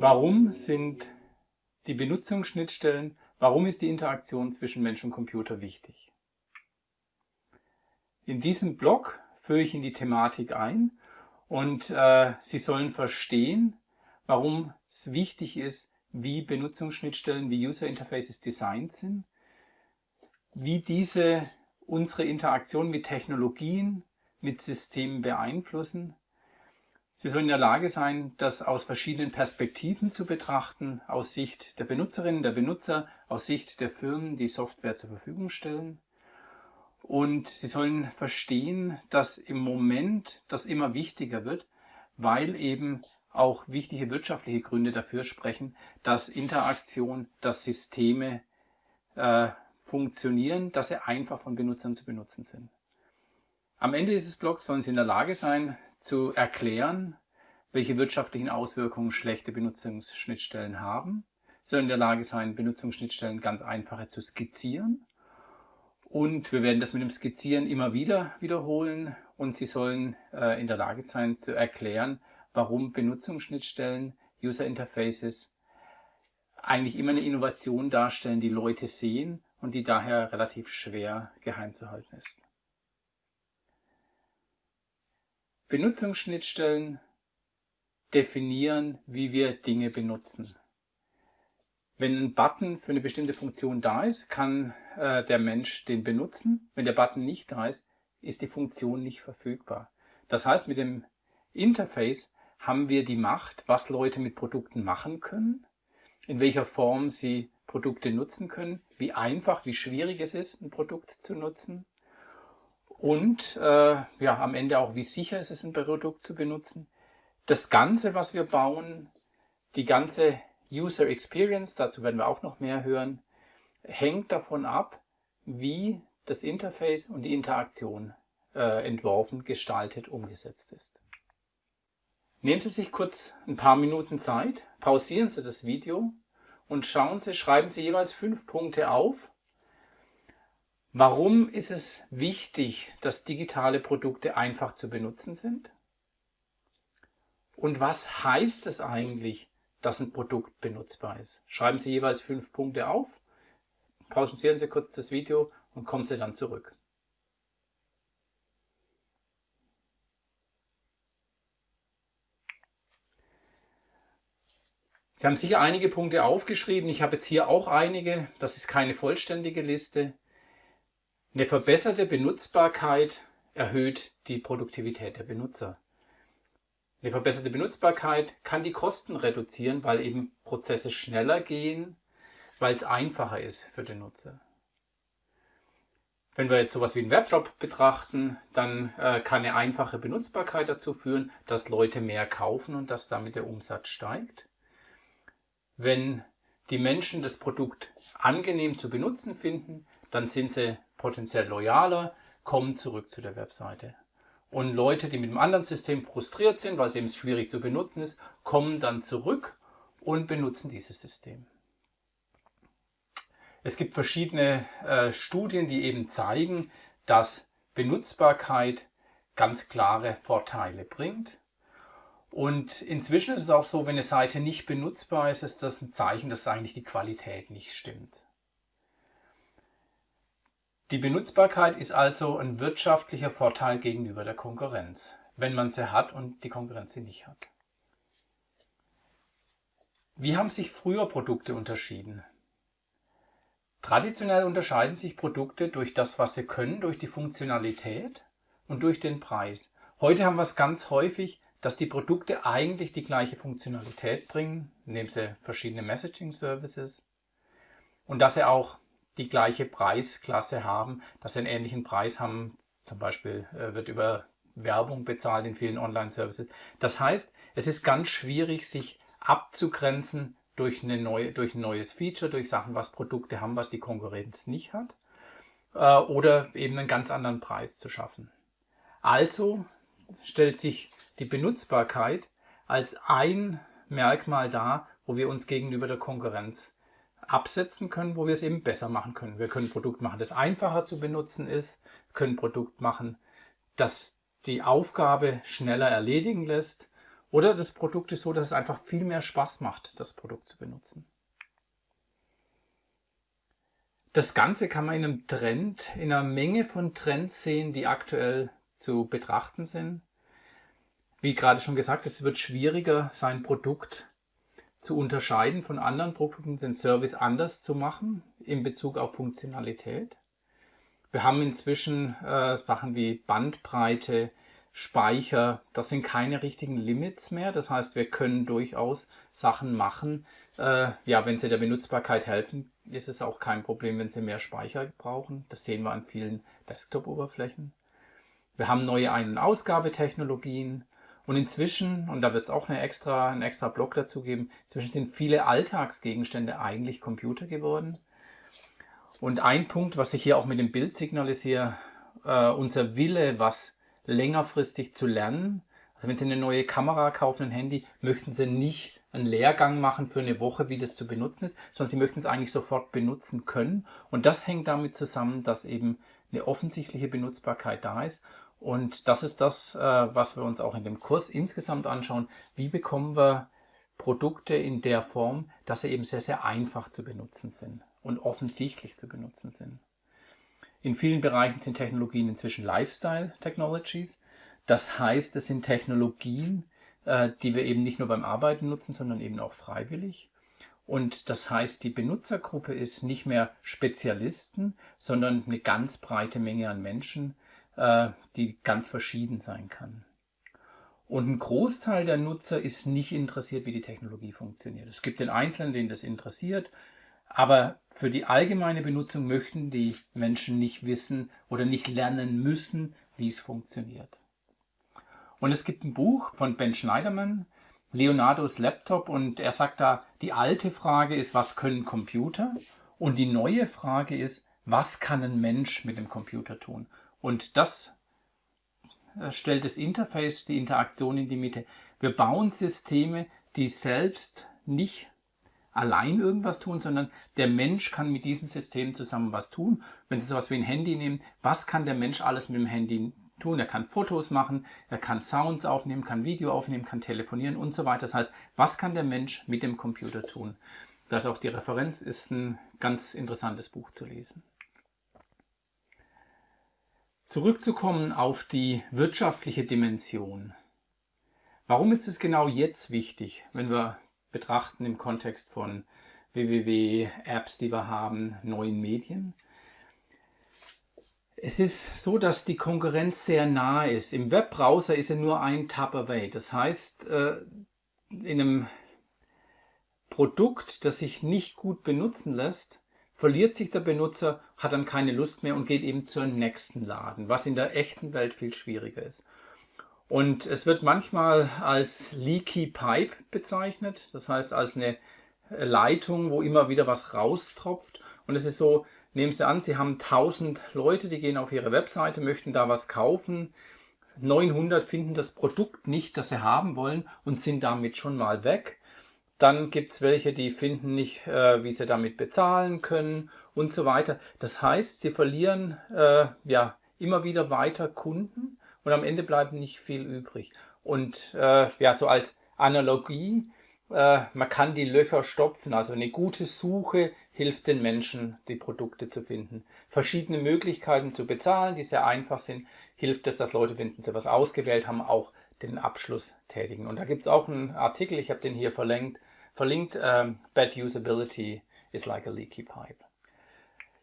Warum sind die Benutzungsschnittstellen, warum ist die Interaktion zwischen Mensch und Computer wichtig? In diesem Blog führe ich in die Thematik ein und äh, Sie sollen verstehen, warum es wichtig ist, wie Benutzungsschnittstellen, wie User Interfaces designt sind, wie diese unsere Interaktion mit Technologien, mit Systemen beeinflussen. Sie sollen in der Lage sein, das aus verschiedenen Perspektiven zu betrachten, aus Sicht der Benutzerinnen, der Benutzer, aus Sicht der Firmen, die Software zur Verfügung stellen. Und Sie sollen verstehen, dass im Moment das immer wichtiger wird, weil eben auch wichtige wirtschaftliche Gründe dafür sprechen, dass Interaktion, dass Systeme äh, funktionieren, dass sie einfach von Benutzern zu benutzen sind. Am Ende dieses Blogs sollen Sie in der Lage sein, zu erklären, welche wirtschaftlichen Auswirkungen schlechte Benutzungsschnittstellen haben. Sollen in der Lage sein, Benutzungsschnittstellen ganz einfache zu skizzieren. Und wir werden das mit dem Skizzieren immer wieder wiederholen und Sie sollen äh, in der Lage sein zu erklären, warum Benutzungsschnittstellen, User Interfaces eigentlich immer eine Innovation darstellen, die Leute sehen und die daher relativ schwer geheim zu halten ist. Benutzungsschnittstellen definieren, wie wir Dinge benutzen. Wenn ein Button für eine bestimmte Funktion da ist, kann äh, der Mensch den benutzen. Wenn der Button nicht da ist, ist die Funktion nicht verfügbar. Das heißt, mit dem Interface haben wir die Macht, was Leute mit Produkten machen können, in welcher Form sie Produkte nutzen können, wie einfach, wie schwierig es ist, ein Produkt zu nutzen und äh, ja, am Ende auch, wie sicher ist es ein Produkt zu benutzen. Das Ganze, was wir bauen, die ganze User Experience, dazu werden wir auch noch mehr hören, hängt davon ab, wie das Interface und die Interaktion äh, entworfen, gestaltet, umgesetzt ist. Nehmen Sie sich kurz ein paar Minuten Zeit, pausieren Sie das Video und schauen Sie, schreiben Sie jeweils fünf Punkte auf. Warum ist es wichtig, dass digitale Produkte einfach zu benutzen sind? Und was heißt es eigentlich, dass ein Produkt benutzbar ist? Schreiben Sie jeweils fünf Punkte auf, pausieren Sie kurz das Video und kommen Sie dann zurück. Sie haben sicher einige Punkte aufgeschrieben. Ich habe jetzt hier auch einige. Das ist keine vollständige Liste. Eine verbesserte Benutzbarkeit erhöht die Produktivität der Benutzer. Eine verbesserte Benutzbarkeit kann die Kosten reduzieren, weil eben Prozesse schneller gehen, weil es einfacher ist für den Nutzer. Wenn wir jetzt sowas wie einen Webshop betrachten, dann äh, kann eine einfache Benutzbarkeit dazu führen, dass Leute mehr kaufen und dass damit der Umsatz steigt. Wenn die Menschen das Produkt angenehm zu benutzen finden, dann sind sie potenziell loyaler, kommen zurück zu der Webseite. Und Leute, die mit einem anderen System frustriert sind, weil es eben schwierig zu benutzen ist, kommen dann zurück und benutzen dieses System. Es gibt verschiedene äh, Studien, die eben zeigen, dass Benutzbarkeit ganz klare Vorteile bringt. Und inzwischen ist es auch so, wenn eine Seite nicht benutzbar ist, ist das ein Zeichen, dass eigentlich die Qualität nicht stimmt. Die Benutzbarkeit ist also ein wirtschaftlicher Vorteil gegenüber der Konkurrenz, wenn man sie hat und die Konkurrenz sie nicht hat. Wie haben sich früher Produkte unterschieden? Traditionell unterscheiden sich Produkte durch das, was sie können, durch die Funktionalität und durch den Preis. Heute haben wir es ganz häufig, dass die Produkte eigentlich die gleiche Funktionalität bringen, indem sie verschiedene Messaging Services und dass sie auch die gleiche Preisklasse haben, dass sie einen ähnlichen Preis haben, zum Beispiel äh, wird über Werbung bezahlt in vielen Online-Services. Das heißt, es ist ganz schwierig, sich abzugrenzen durch, eine neue, durch ein neues Feature, durch Sachen, was Produkte haben, was die Konkurrenz nicht hat, äh, oder eben einen ganz anderen Preis zu schaffen. Also stellt sich die Benutzbarkeit als ein Merkmal dar, wo wir uns gegenüber der Konkurrenz absetzen können, wo wir es eben besser machen können. Wir können ein Produkt machen, das einfacher zu benutzen ist, wir können ein Produkt machen, das die Aufgabe schneller erledigen lässt Oder das Produkt ist so, dass es einfach viel mehr Spaß macht, das Produkt zu benutzen. Das Ganze kann man in einem Trend, in einer Menge von Trends sehen, die aktuell zu betrachten sind. Wie gerade schon gesagt, es wird schwieriger, sein Produkt zu unterscheiden von anderen Produkten, den Service anders zu machen in Bezug auf Funktionalität. Wir haben inzwischen äh, Sachen wie Bandbreite, Speicher, das sind keine richtigen Limits mehr. Das heißt, wir können durchaus Sachen machen. Äh, ja, wenn sie der Benutzbarkeit helfen, ist es auch kein Problem, wenn sie mehr Speicher brauchen. Das sehen wir an vielen Desktop-Oberflächen. Wir haben neue Ein- und Ausgabetechnologien. Und inzwischen, und da wird es auch eine extra, einen extra Block dazu geben, inzwischen sind viele Alltagsgegenstände eigentlich Computer geworden. Und ein Punkt, was ich hier auch mit dem Bild signalisiere, äh, unser Wille, was längerfristig zu lernen. Also wenn Sie eine neue Kamera kaufen, ein Handy, möchten Sie nicht einen Lehrgang machen für eine Woche, wie das zu benutzen ist, sondern Sie möchten es eigentlich sofort benutzen können. Und das hängt damit zusammen, dass eben eine offensichtliche Benutzbarkeit da ist und das ist das, äh, was wir uns auch in dem Kurs insgesamt anschauen. Wie bekommen wir Produkte in der Form, dass sie eben sehr, sehr einfach zu benutzen sind und offensichtlich zu benutzen sind. In vielen Bereichen sind Technologien inzwischen Lifestyle Technologies. Das heißt, es sind Technologien, äh, die wir eben nicht nur beim Arbeiten nutzen, sondern eben auch freiwillig. Und das heißt, die Benutzergruppe ist nicht mehr Spezialisten, sondern eine ganz breite Menge an Menschen, äh, die ganz verschieden sein kann. Und ein Großteil der Nutzer ist nicht interessiert, wie die Technologie funktioniert. Es gibt den Einzelnen, den das interessiert, aber für die allgemeine Benutzung möchten die Menschen nicht wissen oder nicht lernen müssen, wie es funktioniert. Und es gibt ein Buch von Ben Schneiderman, Leonardos Laptop, und er sagt da, die alte Frage ist, was können Computer? Und die neue Frage ist, was kann ein Mensch mit dem Computer tun? Und das äh, stellt das Interface, die Interaktion in die Mitte. Wir bauen Systeme, die selbst nicht allein irgendwas tun, sondern der Mensch kann mit diesen Systemen zusammen was tun. Wenn Sie sowas wie ein Handy nehmen, was kann der Mensch alles mit dem Handy tun? Er kann Fotos machen, er kann Sounds aufnehmen, kann Video aufnehmen, kann telefonieren und so weiter. Das heißt, was kann der Mensch mit dem Computer tun? Das ist auch die Referenz, ist ein ganz interessantes Buch zu lesen. Zurückzukommen auf die wirtschaftliche Dimension. Warum ist es genau jetzt wichtig, wenn wir betrachten im Kontext von www-Apps, die wir haben, neuen Medien? Es ist so, dass die Konkurrenz sehr nah ist. Im Webbrowser ist er nur ein Tab away. Das heißt, äh, in einem Produkt, das sich nicht gut benutzen lässt, verliert sich der Benutzer, hat dann keine Lust mehr und geht eben zur nächsten Laden, was in der echten Welt viel schwieriger ist. Und es wird manchmal als Leaky Pipe bezeichnet, das heißt als eine Leitung, wo immer wieder was raustropft. Und es ist so, nehmen Sie an, Sie haben 1000 Leute, die gehen auf Ihre Webseite, möchten da was kaufen. 900 finden das Produkt nicht, das sie haben wollen und sind damit schon mal weg. Dann gibt es welche, die finden nicht, äh, wie sie damit bezahlen können und so weiter. Das heißt, sie verlieren äh, ja immer wieder weiter Kunden und am Ende bleibt nicht viel übrig. Und äh, ja, so als Analogie, äh, man kann die Löcher stopfen. Also eine gute Suche hilft den Menschen, die Produkte zu finden. Verschiedene Möglichkeiten zu bezahlen, die sehr einfach sind, hilft es, dass Leute, wenn sie was ausgewählt haben, auch den Abschluss tätigen. Und da gibt es auch einen Artikel, ich habe den hier verlinkt, verlinkt, ähm, Bad Usability is like a leaky pipe.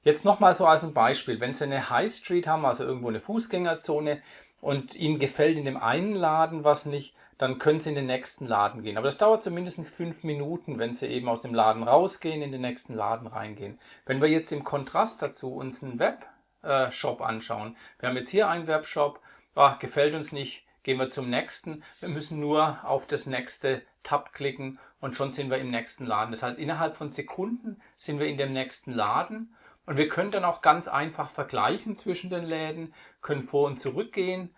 Jetzt nochmal so als ein Beispiel, wenn Sie eine High Street haben, also irgendwo eine Fußgängerzone und Ihnen gefällt in dem einen Laden was nicht, dann können Sie in den nächsten Laden gehen. Aber das dauert zumindest fünf Minuten, wenn Sie eben aus dem Laden rausgehen, in den nächsten Laden reingehen. Wenn wir jetzt im Kontrast dazu uns einen Webshop anschauen, wir haben jetzt hier einen Webshop, ah, gefällt uns nicht, gehen wir zum nächsten. Wir müssen nur auf das nächste Tab klicken und schon sind wir im nächsten Laden. Das heißt, innerhalb von Sekunden sind wir in dem nächsten Laden und wir können dann auch ganz einfach vergleichen zwischen den Läden, können vor und zurück gehen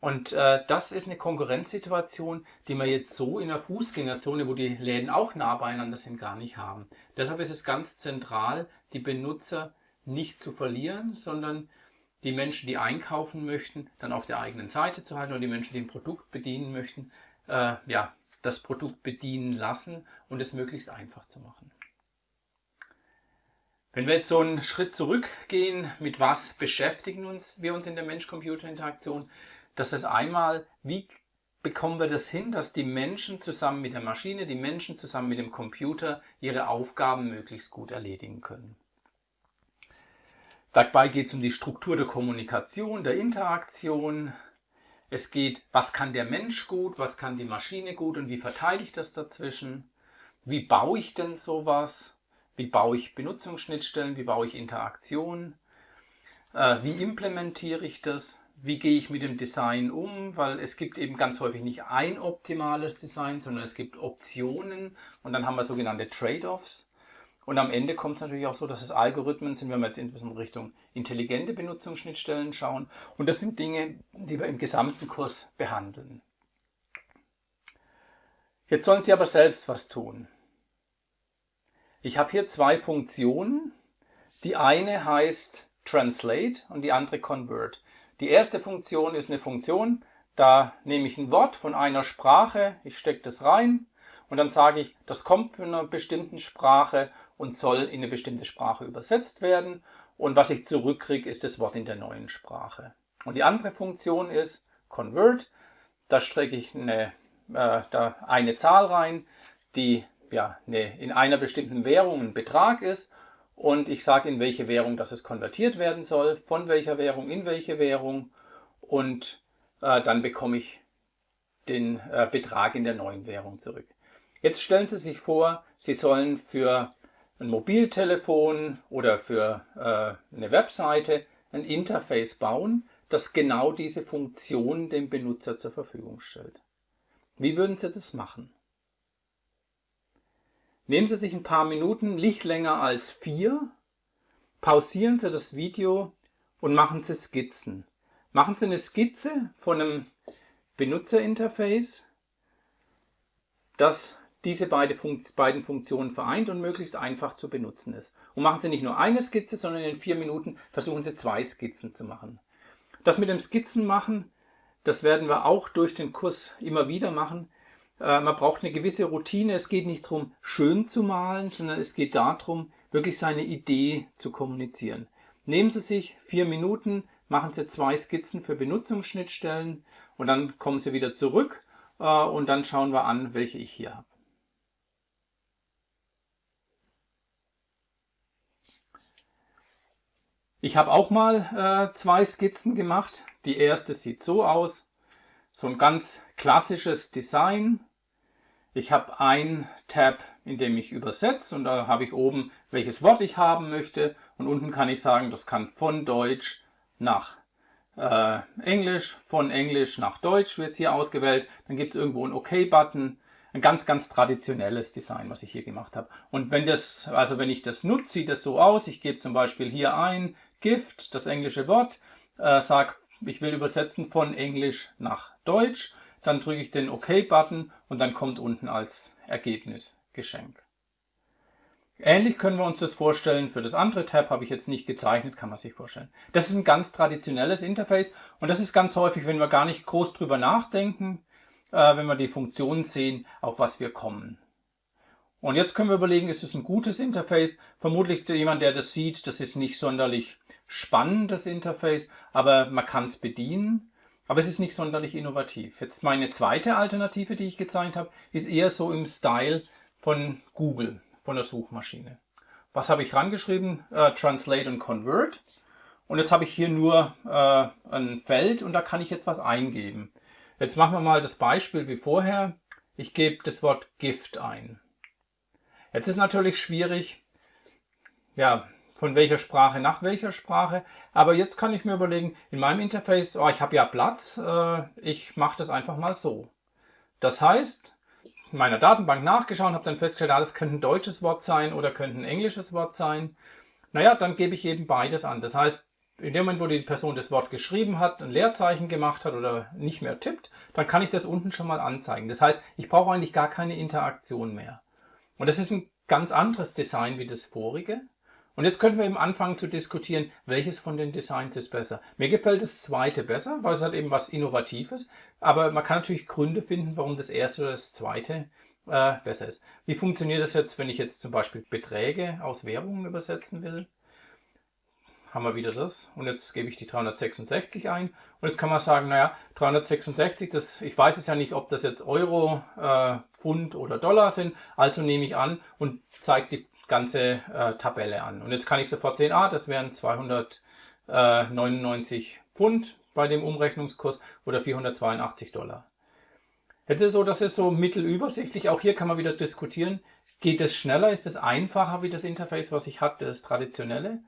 und äh, das ist eine Konkurrenzsituation, die wir jetzt so in der Fußgängerzone, wo die Läden auch nah beieinander sind, gar nicht haben. Deshalb ist es ganz zentral, die Benutzer nicht zu verlieren, sondern die Menschen, die einkaufen möchten, dann auf der eigenen Seite zu halten und die Menschen, die ein Produkt bedienen möchten, äh, ja, das Produkt bedienen lassen und es möglichst einfach zu machen. Wenn wir jetzt so einen Schritt zurückgehen, mit was beschäftigen uns, wir uns in der Mensch-Computer-Interaktion, das ist einmal, wie bekommen wir das hin, dass die Menschen zusammen mit der Maschine, die Menschen zusammen mit dem Computer ihre Aufgaben möglichst gut erledigen können. Dabei geht es um die Struktur der Kommunikation, der Interaktion. Es geht, was kann der Mensch gut, was kann die Maschine gut und wie verteile ich das dazwischen? Wie baue ich denn sowas? Wie baue ich Benutzungsschnittstellen? Wie baue ich Interaktionen? Äh, wie implementiere ich das? Wie gehe ich mit dem Design um? Weil es gibt eben ganz häufig nicht ein optimales Design, sondern es gibt Optionen und dann haben wir sogenannte Trade-offs. Und am Ende kommt es natürlich auch so, dass es Algorithmen sind, wenn wir jetzt insbesondere Richtung intelligente Benutzungsschnittstellen schauen. Und das sind Dinge, die wir im gesamten Kurs behandeln. Jetzt sollen Sie aber selbst was tun. Ich habe hier zwei Funktionen. Die eine heißt Translate und die andere Convert. Die erste Funktion ist eine Funktion, da nehme ich ein Wort von einer Sprache, ich stecke das rein und dann sage ich, das kommt von einer bestimmten Sprache und soll in eine bestimmte Sprache übersetzt werden. Und was ich zurückkriege, ist das Wort in der neuen Sprache. Und die andere Funktion ist Convert. Da strecke ich eine, äh, da eine Zahl rein, die ja, ne, in einer bestimmten Währung ein Betrag ist und ich sage, in welche Währung das es konvertiert werden soll, von welcher Währung in welche Währung und äh, dann bekomme ich den äh, Betrag in der neuen Währung zurück. Jetzt stellen Sie sich vor, Sie sollen für ein Mobiltelefon oder für äh, eine Webseite ein Interface bauen, das genau diese Funktion dem Benutzer zur Verfügung stellt. Wie würden Sie das machen? Nehmen Sie sich ein paar Minuten, nicht länger als vier, pausieren Sie das Video und machen Sie Skizzen. Machen Sie eine Skizze von einem Benutzerinterface, das diese beiden Funktionen vereint und möglichst einfach zu benutzen ist. Und machen Sie nicht nur eine Skizze, sondern in vier Minuten versuchen Sie zwei Skizzen zu machen. Das mit dem Skizzen machen, das werden wir auch durch den Kurs immer wieder machen. Äh, man braucht eine gewisse Routine. Es geht nicht darum, schön zu malen, sondern es geht darum, wirklich seine Idee zu kommunizieren. Nehmen Sie sich vier Minuten, machen Sie zwei Skizzen für Benutzungsschnittstellen und dann kommen Sie wieder zurück äh, und dann schauen wir an, welche ich hier habe. Ich habe auch mal äh, zwei Skizzen gemacht. Die erste sieht so aus. So ein ganz klassisches Design. Ich habe ein Tab, in dem ich übersetze und da habe ich oben, welches Wort ich haben möchte und unten kann ich sagen, das kann von Deutsch nach äh, Englisch, von Englisch nach Deutsch wird hier ausgewählt. Dann gibt es irgendwo einen OK-Button. Ein ganz, ganz traditionelles Design, was ich hier gemacht habe. Und wenn das, also wenn ich das nutze, sieht das so aus. Ich gebe zum Beispiel hier ein Gift, das englische Wort, äh, sage, ich will übersetzen von Englisch nach Deutsch dann drücke ich den OK-Button und dann kommt unten als Ergebnis Geschenk. Ähnlich können wir uns das vorstellen. Für das andere Tab habe ich jetzt nicht gezeichnet, kann man sich vorstellen. Das ist ein ganz traditionelles Interface und das ist ganz häufig, wenn wir gar nicht groß drüber nachdenken, äh, wenn wir die Funktionen sehen, auf was wir kommen. Und jetzt können wir überlegen, ist es ein gutes Interface? Vermutlich jemand, der das sieht, das ist nicht sonderlich spannend, das Interface, aber man kann es bedienen. Aber es ist nicht sonderlich innovativ. Jetzt meine zweite Alternative, die ich gezeigt habe, ist eher so im Style von Google, von der Suchmaschine. Was habe ich rangeschrieben? Äh, Translate und Convert. Und jetzt habe ich hier nur äh, ein Feld und da kann ich jetzt was eingeben. Jetzt machen wir mal das Beispiel wie vorher. Ich gebe das Wort Gift ein. Jetzt ist natürlich schwierig, ja, von welcher Sprache nach welcher Sprache. Aber jetzt kann ich mir überlegen, in meinem Interface, oh, ich habe ja Platz, äh, ich mache das einfach mal so. Das heißt, in meiner Datenbank nachgeschaut, habe dann festgestellt, ah, das könnte ein deutsches Wort sein oder könnte ein englisches Wort sein. Naja, dann gebe ich eben beides an. Das heißt, in dem Moment, wo die Person das Wort geschrieben hat, ein Leerzeichen gemacht hat oder nicht mehr tippt, dann kann ich das unten schon mal anzeigen. Das heißt, ich brauche eigentlich gar keine Interaktion mehr. Und das ist ein ganz anderes Design wie das vorige. Und jetzt könnten wir eben anfangen zu diskutieren, welches von den Designs ist besser. Mir gefällt das zweite besser, weil es hat eben was Innovatives. Aber man kann natürlich Gründe finden, warum das erste oder das zweite äh, besser ist. Wie funktioniert das jetzt, wenn ich jetzt zum Beispiel Beträge aus Währungen übersetzen will? Haben wir wieder das. Und jetzt gebe ich die 366 ein. Und jetzt kann man sagen, naja, 366, das, ich weiß es ja nicht, ob das jetzt Euro, äh, Pfund oder Dollar sind. Also nehme ich an und zeige die ganze äh, Tabelle an. Und jetzt kann ich sofort sehen, ah, das wären 299 Pfund bei dem Umrechnungskurs oder 482 Dollar. Jetzt ist es so, das ist so mittelübersichtlich. Auch hier kann man wieder diskutieren. Geht es schneller? Ist es einfacher wie das Interface, was ich hatte, das traditionelle?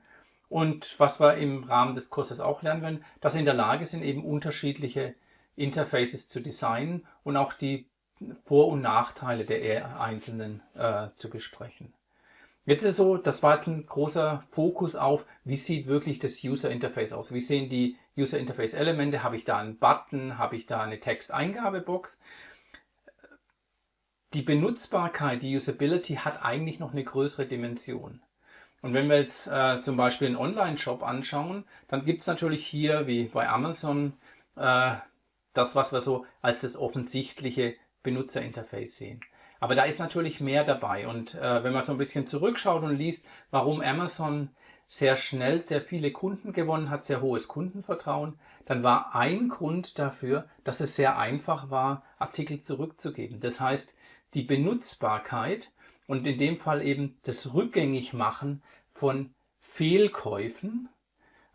Und was wir im Rahmen des Kurses auch lernen werden, dass sie in der Lage sind, eben unterschiedliche Interfaces zu designen und auch die Vor- und Nachteile der einzelnen äh, zu besprechen. Jetzt ist so, das war jetzt ein großer Fokus auf, wie sieht wirklich das User Interface aus? Wie sehen die User Interface Elemente? Habe ich da einen Button? Habe ich da eine Texteingabebox? Die Benutzbarkeit, die Usability hat eigentlich noch eine größere Dimension. Und wenn wir jetzt äh, zum Beispiel einen Online-Shop anschauen, dann gibt es natürlich hier, wie bei Amazon, äh, das, was wir so als das offensichtliche Benutzerinterface sehen. Aber da ist natürlich mehr dabei. Und äh, wenn man so ein bisschen zurückschaut und liest, warum Amazon sehr schnell sehr viele Kunden gewonnen hat, sehr hohes Kundenvertrauen, dann war ein Grund dafür, dass es sehr einfach war, Artikel zurückzugeben. Das heißt, die Benutzbarkeit und in dem Fall eben das Rückgängigmachen von Fehlkäufen.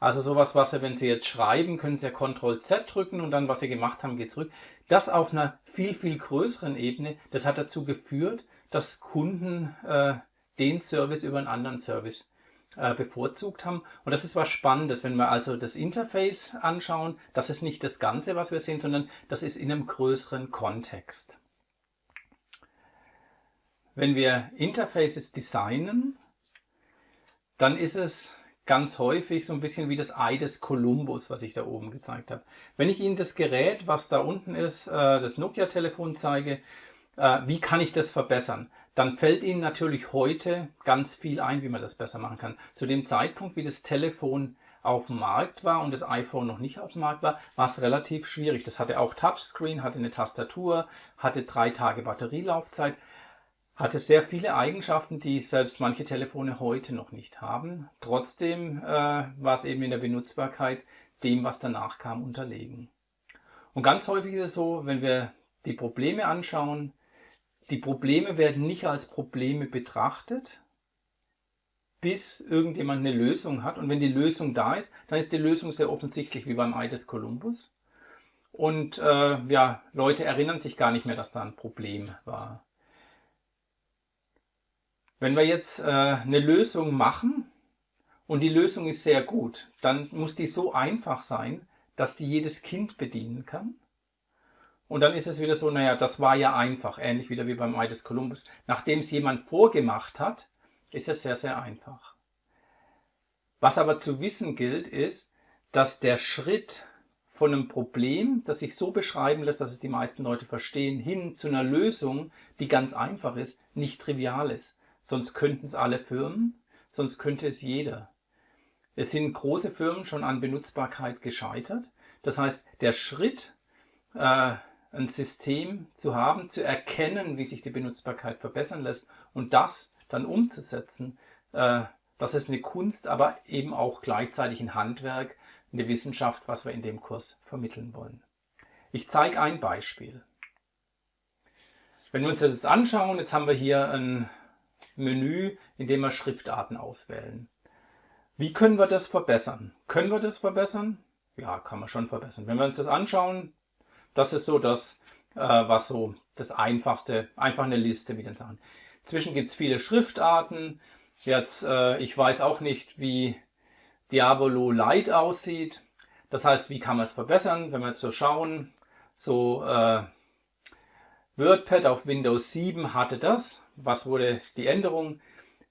Also sowas, was Sie, wenn Sie jetzt schreiben, können Sie ja Ctrl Z drücken und dann, was Sie gemacht haben, geht zurück. Das auf einer viel, viel größeren Ebene, das hat dazu geführt, dass Kunden äh, den Service über einen anderen Service äh, bevorzugt haben. Und das ist was Spannendes, wenn wir also das Interface anschauen. Das ist nicht das Ganze, was wir sehen, sondern das ist in einem größeren Kontext. Wenn wir Interfaces designen, dann ist es ganz häufig so ein bisschen wie das Ei des Kolumbus, was ich da oben gezeigt habe. Wenn ich Ihnen das Gerät, was da unten ist, äh, das Nokia-Telefon zeige, äh, wie kann ich das verbessern? Dann fällt Ihnen natürlich heute ganz viel ein, wie man das besser machen kann. Zu dem Zeitpunkt, wie das Telefon auf dem Markt war und das iPhone noch nicht auf dem Markt war, war es relativ schwierig. Das hatte auch Touchscreen, hatte eine Tastatur, hatte drei Tage Batterielaufzeit hatte sehr viele Eigenschaften, die selbst manche Telefone heute noch nicht haben. Trotzdem äh, war es eben in der Benutzbarkeit dem, was danach kam, unterlegen. Und ganz häufig ist es so, wenn wir die Probleme anschauen, die Probleme werden nicht als Probleme betrachtet, bis irgendjemand eine Lösung hat. Und wenn die Lösung da ist, dann ist die Lösung sehr offensichtlich, wie beim Ei des Kolumbus. Und äh, ja, Leute erinnern sich gar nicht mehr, dass da ein Problem war. Wenn wir jetzt äh, eine Lösung machen und die Lösung ist sehr gut, dann muss die so einfach sein, dass die jedes Kind bedienen kann. Und dann ist es wieder so, naja, das war ja einfach, ähnlich wieder wie beim Ei des Kolumbus. Nachdem es jemand vorgemacht hat, ist es sehr, sehr einfach. Was aber zu wissen gilt, ist, dass der Schritt von einem Problem, das sich so beschreiben lässt, dass es die meisten Leute verstehen, hin zu einer Lösung, die ganz einfach ist, nicht trivial ist. Sonst könnten es alle Firmen, sonst könnte es jeder. Es sind große Firmen schon an Benutzbarkeit gescheitert. Das heißt, der Schritt, äh, ein System zu haben, zu erkennen, wie sich die Benutzbarkeit verbessern lässt und das dann umzusetzen, äh, das ist eine Kunst, aber eben auch gleichzeitig ein Handwerk, eine Wissenschaft, was wir in dem Kurs vermitteln wollen. Ich zeige ein Beispiel. Wenn wir uns das jetzt anschauen, jetzt haben wir hier ein Menü, in dem wir Schriftarten auswählen. Wie können wir das verbessern? Können wir das verbessern? Ja, kann man schon verbessern. Wenn wir uns das anschauen, das ist so das, äh, was so das Einfachste, einfach eine Liste mit den Sachen. Zwischen gibt es viele Schriftarten. Jetzt, äh, ich weiß auch nicht, wie Diabolo Light aussieht. Das heißt, wie kann man es verbessern? Wenn wir jetzt so schauen, so äh, WordPad auf Windows 7 hatte das. Was wurde die Änderung?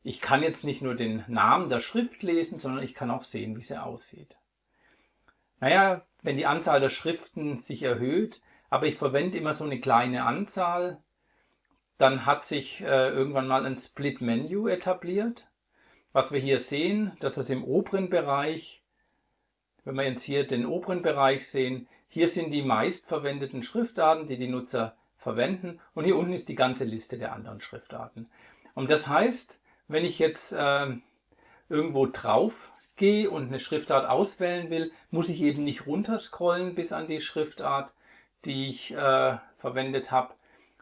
Ich kann jetzt nicht nur den Namen der Schrift lesen, sondern ich kann auch sehen, wie sie aussieht. Naja, wenn die Anzahl der Schriften sich erhöht, aber ich verwende immer so eine kleine Anzahl, dann hat sich äh, irgendwann mal ein Split-Menu etabliert. Was wir hier sehen, das ist im oberen Bereich, wenn wir jetzt hier den oberen Bereich sehen, hier sind die meistverwendeten Schriftarten, die die Nutzer verwenden und hier unten ist die ganze Liste der anderen Schriftarten. Und das heißt, wenn ich jetzt äh, irgendwo drauf gehe und eine Schriftart auswählen will, muss ich eben nicht runterscrollen bis an die Schriftart, die ich äh, verwendet habe,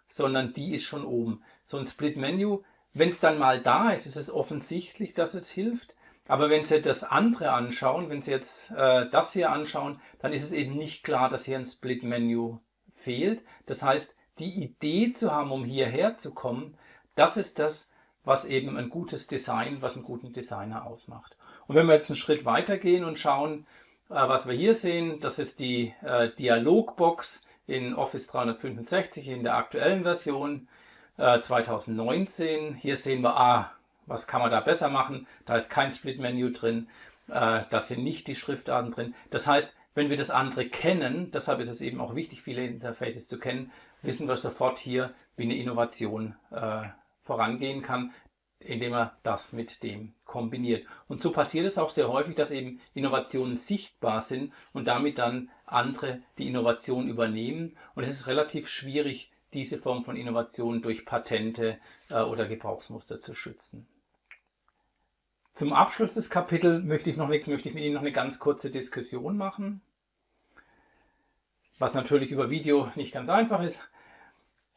sondern die ist schon oben. So ein Split-Menu, wenn es dann mal da ist, ist es offensichtlich, dass es hilft. Aber wenn Sie das andere anschauen, wenn Sie jetzt äh, das hier anschauen, dann ist es eben nicht klar, dass hier ein Split-Menu fehlt. Das heißt, die Idee zu haben, um hierher zu kommen, das ist das, was eben ein gutes Design, was einen guten Designer ausmacht. Und wenn wir jetzt einen Schritt weiter gehen und schauen, äh, was wir hier sehen, das ist die äh, Dialogbox in Office 365 in der aktuellen Version 2019. Hier sehen wir, ah, was kann man da besser machen? Da ist kein Split-Menü drin, äh, da sind nicht die Schriftarten drin. Das heißt, wenn wir das andere kennen, deshalb ist es eben auch wichtig, viele Interfaces zu kennen, wissen wir sofort hier, wie eine Innovation äh, vorangehen kann, indem er das mit dem kombiniert. Und so passiert es auch sehr häufig, dass eben Innovationen sichtbar sind und damit dann andere die Innovation übernehmen. Und es ist relativ schwierig, diese Form von Innovation durch Patente äh, oder Gebrauchsmuster zu schützen. Zum Abschluss des Kapitels möchte ich noch nichts, möchte ich mit Ihnen noch eine ganz kurze Diskussion machen. Was natürlich über Video nicht ganz einfach ist.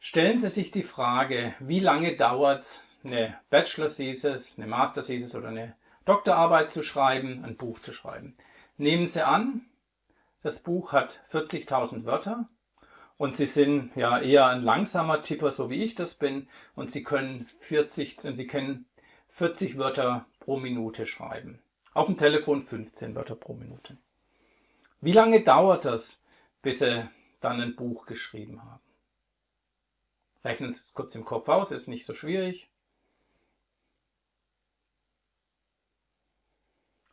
Stellen Sie sich die Frage, wie lange dauert es, eine Bachelor-Thesis, eine Master-Thesis oder eine Doktorarbeit zu schreiben, ein Buch zu schreiben. Nehmen Sie an, das Buch hat 40.000 Wörter und Sie sind ja eher ein langsamer Tipper, so wie ich das bin, und Sie können 40, Sie können 40 Wörter pro Minute schreiben. Auf dem Telefon 15 Wörter pro Minute. Wie lange dauert das, bis Sie dann ein Buch geschrieben haben? Rechnen Sie es kurz im Kopf aus, ist nicht so schwierig.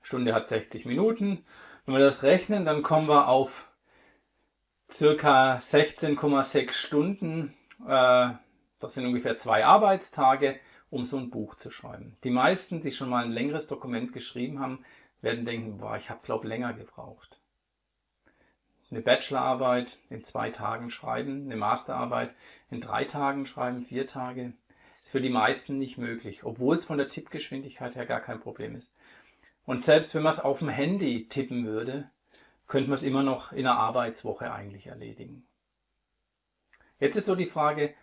Stunde hat 60 Minuten. Wenn wir das rechnen, dann kommen wir auf circa 16,6 Stunden. Äh, das sind ungefähr zwei Arbeitstage um so ein Buch zu schreiben. Die meisten, die schon mal ein längeres Dokument geschrieben haben, werden denken, boah, ich habe glaube länger gebraucht. Eine Bachelorarbeit in zwei Tagen schreiben, eine Masterarbeit in drei Tagen schreiben, vier Tage, ist für die meisten nicht möglich, obwohl es von der Tippgeschwindigkeit her gar kein Problem ist. Und selbst wenn man es auf dem Handy tippen würde, könnte man es immer noch in einer Arbeitswoche eigentlich erledigen. Jetzt ist so die Frage,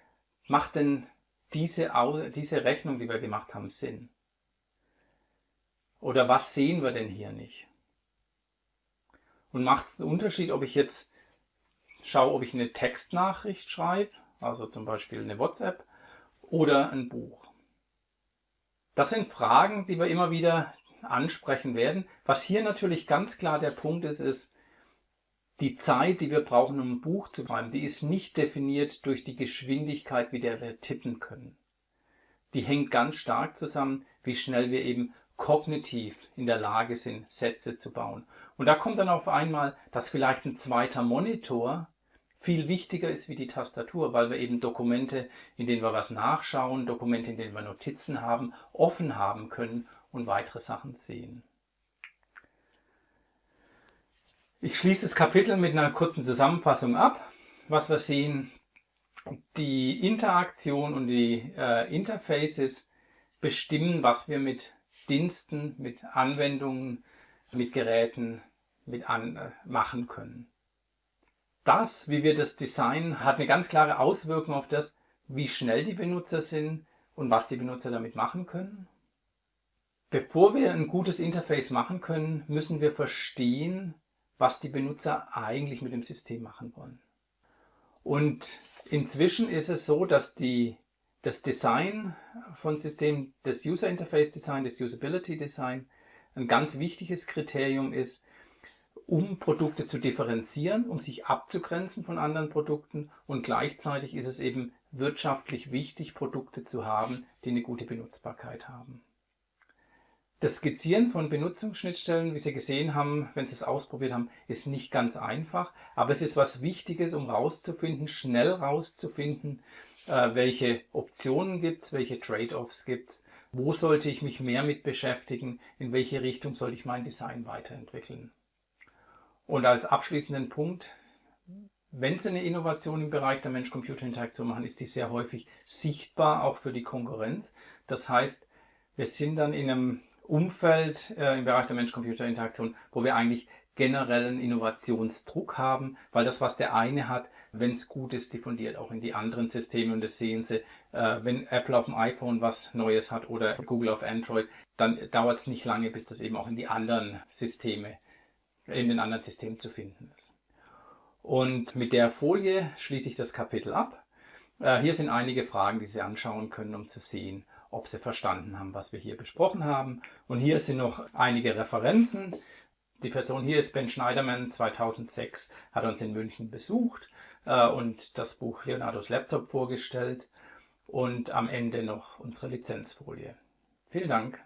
macht denn diese, diese Rechnung, die wir gemacht haben, Sinn? Oder was sehen wir denn hier nicht? Und macht es einen Unterschied, ob ich jetzt schaue, ob ich eine Textnachricht schreibe, also zum Beispiel eine WhatsApp, oder ein Buch? Das sind Fragen, die wir immer wieder ansprechen werden. Was hier natürlich ganz klar der Punkt ist, ist, die Zeit, die wir brauchen, um ein Buch zu schreiben, die ist nicht definiert durch die Geschwindigkeit, wie der wir tippen können. Die hängt ganz stark zusammen, wie schnell wir eben kognitiv in der Lage sind, Sätze zu bauen. Und da kommt dann auf einmal, dass vielleicht ein zweiter Monitor viel wichtiger ist wie die Tastatur, weil wir eben Dokumente, in denen wir was nachschauen, Dokumente, in denen wir Notizen haben, offen haben können und weitere Sachen sehen. Ich schließe das Kapitel mit einer kurzen Zusammenfassung ab. Was wir sehen, die Interaktion und die äh, Interfaces bestimmen, was wir mit Diensten, mit Anwendungen, mit Geräten mit an, äh, machen können. Das, wie wir das designen, hat eine ganz klare Auswirkung auf das, wie schnell die Benutzer sind und was die Benutzer damit machen können. Bevor wir ein gutes Interface machen können, müssen wir verstehen, was die Benutzer eigentlich mit dem System machen wollen. Und inzwischen ist es so, dass die, das Design von Systemen, das User Interface Design, das Usability Design, ein ganz wichtiges Kriterium ist, um Produkte zu differenzieren, um sich abzugrenzen von anderen Produkten und gleichzeitig ist es eben wirtschaftlich wichtig, Produkte zu haben, die eine gute Benutzbarkeit haben. Das Skizzieren von Benutzungsschnittstellen, wie Sie gesehen haben, wenn Sie es ausprobiert haben, ist nicht ganz einfach, aber es ist was Wichtiges, um rauszufinden, schnell rauszufinden, welche Optionen gibt es, welche Trade-offs gibt es, wo sollte ich mich mehr mit beschäftigen, in welche Richtung soll ich mein Design weiterentwickeln. Und als abschließenden Punkt, wenn Sie eine Innovation im Bereich der Mensch-Computer-Interaktion machen, ist die sehr häufig sichtbar, auch für die Konkurrenz. Das heißt, wir sind dann in einem Umfeld äh, im Bereich der Mensch-Computer-Interaktion, wo wir eigentlich generellen Innovationsdruck haben, weil das, was der eine hat, wenn es gut ist, diffundiert auch in die anderen Systeme und das sehen Sie, äh, wenn Apple auf dem iPhone was Neues hat oder Google auf Android, dann dauert es nicht lange, bis das eben auch in die anderen Systeme, in den anderen Systemen zu finden ist. Und mit der Folie schließe ich das Kapitel ab. Äh, hier sind einige Fragen, die Sie anschauen können, um zu sehen, ob Sie verstanden haben, was wir hier besprochen haben. Und hier sind noch einige Referenzen. Die Person hier ist Ben Schneiderman, 2006 hat uns in München besucht äh, und das Buch Leonardos Laptop vorgestellt und am Ende noch unsere Lizenzfolie. Vielen Dank.